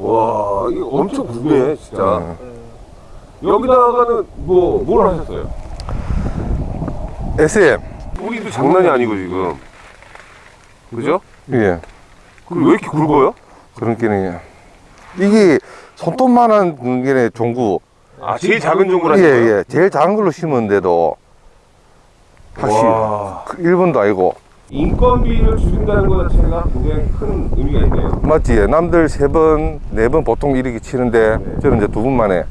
와 이거 엄청 굵네 진짜 음. 여기다가는 뭐 뭘 하셨어요? SM. 뿌리도 장난이 아니고 지금 그죠? 예. 그리고 왜 이렇게 굵어요? 그런 게는 이게 손톱만한 게 종구. 아 제일 작은 종구라 예, 예. 제일 작은 걸로 심었는데도 확실히 와. 그 1번도 아니고 인건비를 줄인다는 것 자체가 굉장히 큰 의미가 있네요 맞지? 남들 세 번, 네 번 보통 이렇게 치는데 네. 저는 이제 두번 만에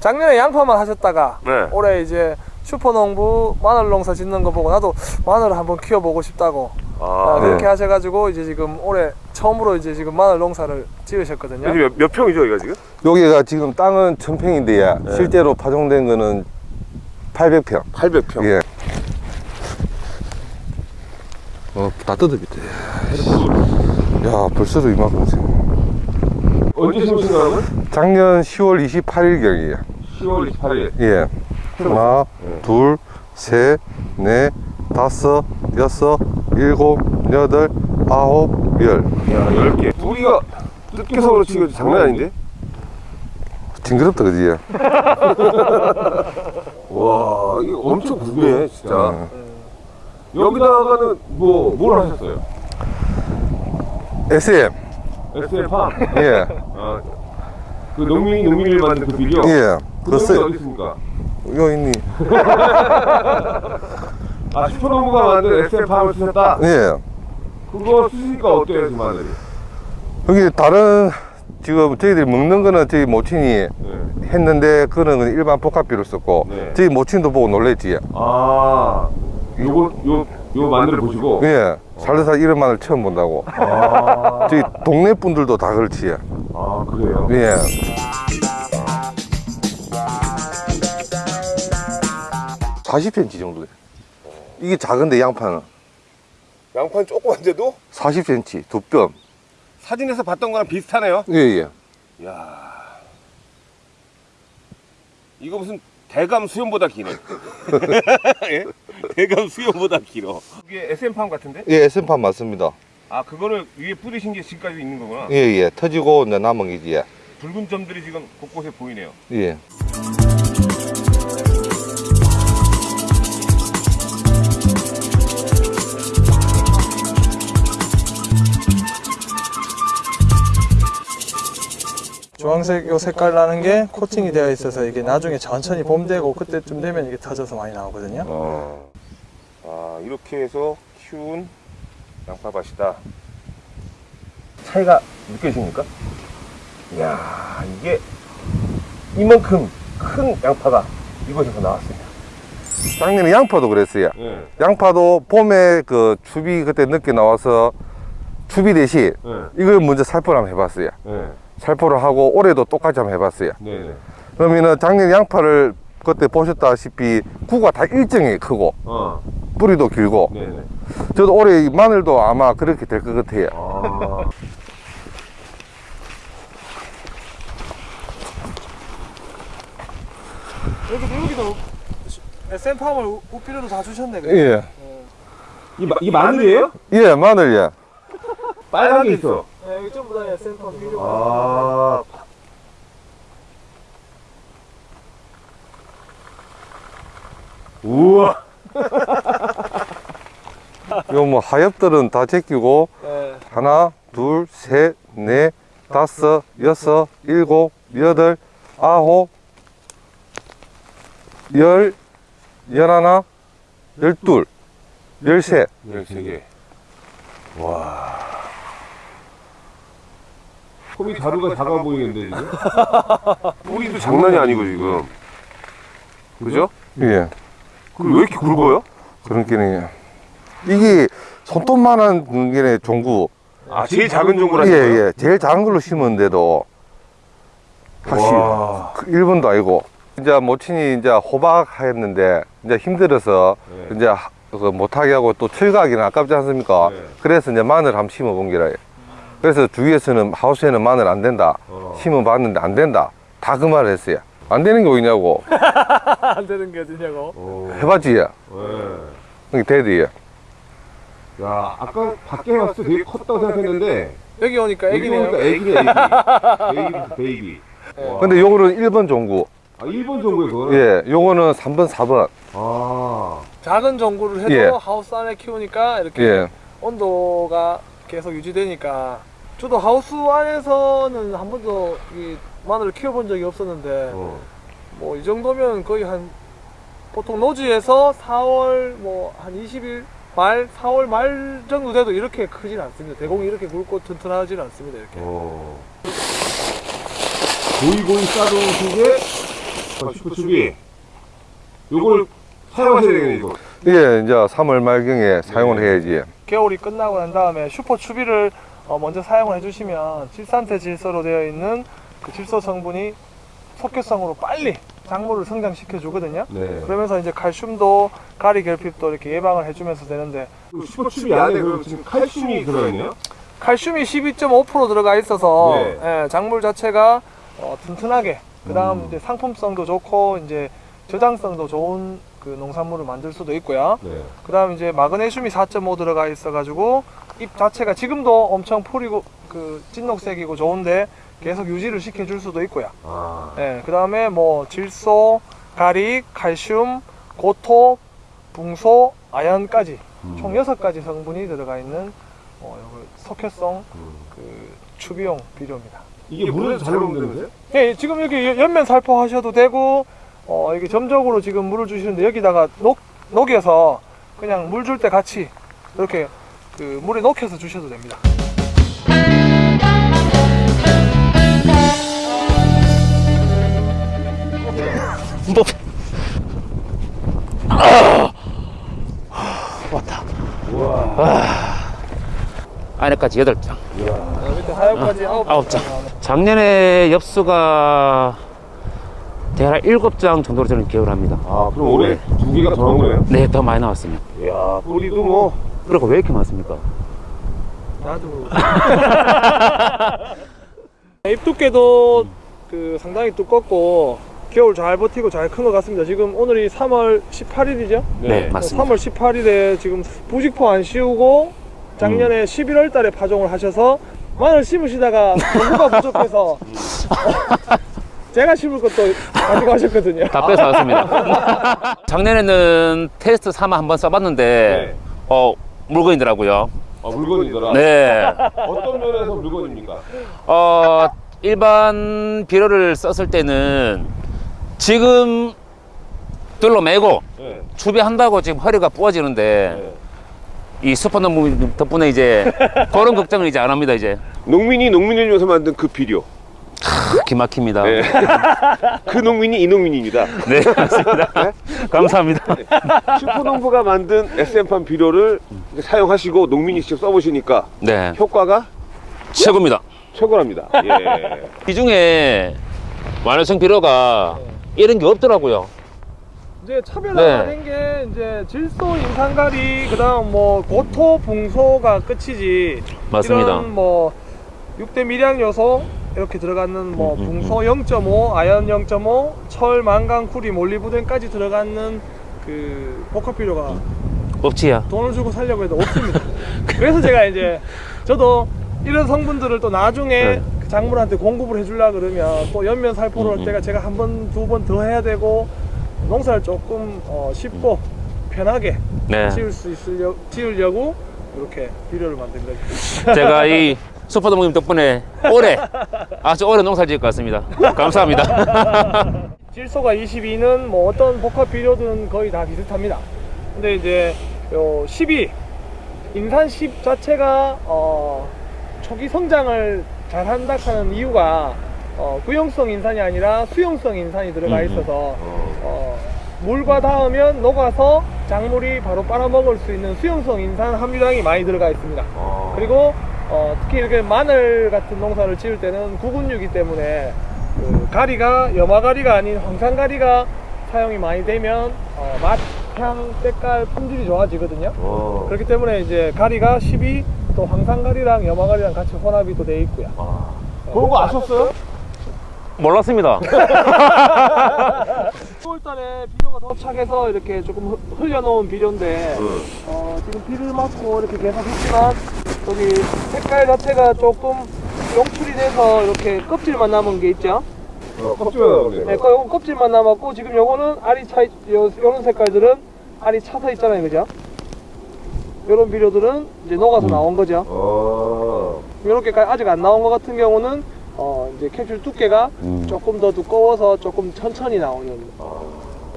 작년에 양파만 하셨다가 네. 올해 이제 슈퍼농부 마늘 농사 짓는 거 보고 나도 마늘을 한번 키워보고 싶다고 아, 아, 네. 그렇게 하셔가지고 이제 지금 올해 처음으로 이제 지금 마늘 농사를 지으셨거든요. 여기 몇, 몇 평이죠 여기가 지금? 여기가 지금 땅은 천평인데 네. 실제로 파종된 거는 800평. 800평 예. 어, 다 뜯어비대. 야, 벌써도 이만큼 생 언제 심으신 거라고요? 작년 10월 28일경이에요. 10월 28일 예. 하나, 네. 둘, 셋, 넷, 다섯, 여섯, 일곱, 여덟, 아홉, 열. 야 10개 뿌리가 뜯겨서 그렇지 이거 장난 아닌데? 징그럽다, 그지? 와 이거 엄청 굵네 진짜 어. 여기다가는 뭐 뭘 하셨어요? SM. SM팜 예. 아, 그 농민이 농민을 만든 그 비료 예. 그 어디 있습니까? 여기 있니? 아 슈퍼농부가 만든 SM팜을 쓰셨다? 예. 그거 쓰시니까 어때요 그 마늘이? 여기 다른, 지금 저희들이 먹는 거는 저희 모친이 네. 했는데 그거는 일반 복합비를 썼고 네. 저희 모친도 보고 놀랬지 아 요거 요, 요 마늘을 보시고 예 살다살 이런 마늘 처음 본다고 아, 저희 동네 분들도 다 그렇지 아 그래요? 예 40cm 정도 돼 이게 작은데 양파는? 양파는 조그만데도? 40cm 두뼘. 사진에서 봤던 거랑 비슷하네요? 예예. 야. 이거 무슨 대감 수염보다 기네 예? 대감 수염보다 길어. 이게 SM팜 같은데? 예 SM판 맞습니다. 아 그거를 위에 뿌리신 게 지금까지 있는 거구나. 예예. 터지고 이제 남은 게지 예. 붉은 점들이 지금 곳곳에 보이네요. 예. 주황색 요 색깔 나는 게 코팅이 되어 있어서 이게 나중에 천천히 봄 되고 그때쯤 되면 이게 터져서 많이 나오거든요. 어. 아 이렇게 해서 키운 양파밭이다 차이가 느껴집니까? 이야 이게 이만큼 큰 양파가 이곳에서 나왔습니다 작년에 양파도 그랬어요 네. 양파도 봄에 그 추비 그때 늦게 나와서 추비 대신 네. 이걸 먼저 살포를 한번 해봤어요. 네. 살포를 하고 올해도 똑같이 한번 해봤어요. 네네 그러면은 작년 양파를 그때 보셨다시피 구가 다 일정히 크고 어 뿌리도 길고 네네 저도 올해 이 마늘도 아마 그렇게 될 것 같아요. 아 여기도 여기도 SM팜을 우피료도 다 주셨네. 예. 이, 마, 이 마늘이에요? 예, 마늘 예. 빨간 게 있어 네, 여기 전부 다 SM팜 비료. 아 우와 요뭐 하엽들은 다 제끼고 네. 하나, 둘, 셋, 넷, 다섯, 여섯, 일곱, 여덟, 아홉, 열, 열하나, 열둘, 열셋. 13개 와 홈이 자루가 작아 보이는데 지금 뿌리도 장난이 아니고 지금 그죠? 예. 그리고 왜 이렇게 굵어요? 그런 게는 이게 손톱만한 게 종구. 아 제일 작은 종구라 예, 예. 제일 작은 걸로 심었는데도 확실히 와. 그 1번도 아니고 이제 모친이 이제 호박 했는데 이제 힘들어서 네. 이제 하- 그 못하게 하고 또 철가기는 아깝지 않습니까? 네. 그래서 이제 마늘 한번 심어 본 게라. 그래서 주위에서는 하우스에는 마늘 안 된다. 어. 심어 봤는데 안 된다. 다 그 말을 했어요. 안 되는 게 어디냐고. 안 되는 게 어디냐고. 해봤지? 네. 이게 데드야. 야, 아까 밖에 봤을 때 되게 컸다고 생각했는데 여기 오니까 여기 애기네요. 보니까 애기네, 애기. Baby, baby. 와. 근데 요거는 1번 종구. 아, 1번 종구에 그거는? 예, 요거는 3번, 4번. 아. 작은 종구를 해도 예. 하우스 안에 키우니까 이렇게 예. 온도가 계속 유지되니까 저도 하우스 안에서는 한 번도 이 마늘을 키워본 적이 없었는데 어. 뭐이 정도면 거의 한 보통 노지에서 4월 뭐 한 20일 말 4월 말 정도 돼도 이렇게 크진 않습니다. 대공이 이렇게 굵고 튼튼하진 않습니다. 이렇게. 어. 고이고이 싸던 속에 슈퍼추비. 요걸 사용하셔야 되겠네, 이거. 이게 이제 3월 말경에 사용을 네. 해야지. 겨울이 끝나고 난 다음에 슈퍼 추비를 어, 먼저 사용을 해주시면 질산태 질소로 되어 있는 그 질소 성분이 속효성으로 빨리 작물을 성장시켜 주거든요. 네. 그러면서 이제 칼슘도 가리 결핍도 이렇게 예방을 해주면서 되는데 그 슈퍼추비 안에 그럼 지금 칼슘이 들어있네요? 칼슘이 12.5% 들어가 있어서 네. 예, 작물 자체가 어, 튼튼하게 그 다음 음. 이제 상품성도 좋고 이제 저장성도 좋은 그 농산물을 만들 수도 있고요. 네. 그 다음 이제 마그네슘이 4.5 들어가 있어 가지고 잎 자체가 지금도 엄청 풀이고 그 찐녹색이고 좋은데 계속 유지를 시켜줄 수도 있고요. 아. 예, 그 다음에 뭐 질소, 가릭, 칼슘, 고토, 붕소, 아연까지 음. 총 6가지 성분이 들어가 있는 어, 석회성 음. 그 추비용 비료입니다. 이게 물에서 잘 녹는다면서요? 예, 지금 여기 연- 연면 살포하셔도 되고 어, 이게 점적으로 지금 물을 주시는데 여기다가 녹, 녹여서 그냥 물 줄 때 같이 이렇게 그 물에 녹여서 주셔도 됩니다. 뭐 왔다. 안에까지 여덟 장, 밑에 하엽까지 아홉 아홉 장. 작년에 엽수가 대략 일곱 장 정도로 저는 기억을 합니다. 아, 그럼 올해 두 개가 더 나온 거예요? 네, 더 많이 나왔습니다. 이야, 뿌리도 뭐. 그리고 왜 이렇게 많습니까? 나도. 잎 두께도 그 상당히 두껍고 겨울 잘 버티고 잘 큰 것 같습니다. 지금 오늘이 3월 18일이죠? 네, 맞습니다. 3월 18일에 지금 부직포 안 씌우고 작년에 음. 11월 달에 파종을 하셔서 마늘 심으시다가 공부가 부족해서 제가 심을 것도 가지고 하셨거든요. 다 뺏어왔습니다. 작년에는 테스트 삼아 한번 써봤는데, 네. 어, 물건이더라고요. 아, 물건이더라. 네. 어떤 면에서 물건입니까? 어, 일반 비료를 썼을 때는 지금 둘러매고 네. 추비한다고 지금 허리가 부어지는데 네. 이 슈퍼농부 덕분에 이제 그런 걱정을 이제 안 합니다 이제 농민이 농민을 위해서 만든 그 비료. 기막힙니다 네. 그 농민이 이 농민입니다. 네 맞습니다 감사합니다 슈퍼농부가 만든 SM판 비료를 사용하시고 농민이 직접 써보시니까 네 효과가 최고입니다 최고랍니다. 예. 이 중에 완화성 비료가 이런 게 없더라고요 이제 차별화된 네. 게 이제 질소, 인산가리, 그다음 뭐 고토, 붕소가 끝이지. 맞습니다 이런 뭐 6대 미량 요소 이렇게 들어가는 뭐 음, 음, 붕소 0.5, 아연 0.5, 철, 망간, 쿠리, 몰리브덴까지 들어가는 그 복합 비료가 없지야 돈을 주고 살려고 해도 없습니다. 그래서 제가 이제 저도 이런 성분들을 또 나중에 네. 그 작물한테 공급을 해주려 그러면 또 연면 살포를 음, 할 때가 제가 한 번, 두 번 더 해야 되고 농사를 조금 어, 쉽고 편하게 네 지을 수 있으려 지으려고 이렇게 비료를 만든 거죠. 제가 이 슈퍼농부님 덕분에 올해 아주 오래 농사 지을 것 같습니다 감사합니다 질소가 22는 뭐 어떤 복합 비료들은 거의 다 비슷합니다. 근데 이제 요 12, 인산 10 자체가 어, 초기 성장을 잘 한다 하는 이유가 어, 구용성 인산이 아니라 수용성 인산이 들어가 음, 음. 있어서 어, 물과 닿으면 녹아서 작물이 바로 빨아먹을 수 있는 수용성 인산 함유량이 많이 들어가 있습니다. 어. 그리고 어, 특히 이렇게 마늘 같은 농사를 지을 때는 구근류이기 때문에 그 가리가 염화가리가 아닌 황산가리가 사용이 많이 되면 어, 맛, 향, 색깔, 품질이 좋아지거든요. 어. 그렇기 때문에 이제 가리가 12, 또 황산가리랑 염화가리랑 같이 혼합이 또 돼 있고요. 그런 거 아셨어요? 몰랐습니다. 10월달에 비료가 도착해서 이렇게 조금 흐- 흘려놓은 비료인데 어, 지금 비를 맞고 이렇게 계속 했지만 여기 색깔 자체가 조금 용출이 돼서 이렇게 껍질만 남은 게 있죠. 어, 껍질만 나오네. 네, 요거 껍질만 남았고 지금 요거는 알이 차, 요, 요런 색깔들은 알이 차서 있잖아요, 그죠? 요런 비료들은 이제 녹아서 나온 거죠. 아. 요렇게 아직 안 나온 것 같은 경우는 어, 이제 캡슐 두께가 음. 조금 더 두꺼워서 조금 천천히 나오는.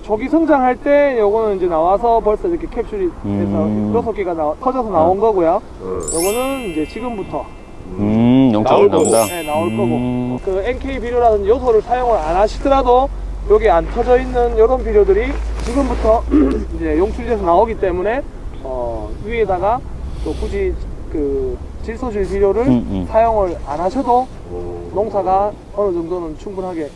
조기 성장할 때 요거는 이제 나와서 벌써 이렇게 캡슐이 돼서 음. 여섯 개가 나, 터져서 나온 거고요. 요거는 이제 지금부터 음, 나올 거고. 나온다. 네, 나올 음. 거고 그 NK 비료라는 요소를 사용을 안 하시더라도 여기 안 터져 있는 이런 비료들이 지금부터 이제 용출돼서 나오기 때문에 어, 위에다가 또 굳이 그 질소질 비료를 음, 음. 사용을 안 하셔도 농사가 어느 정도는 충분하게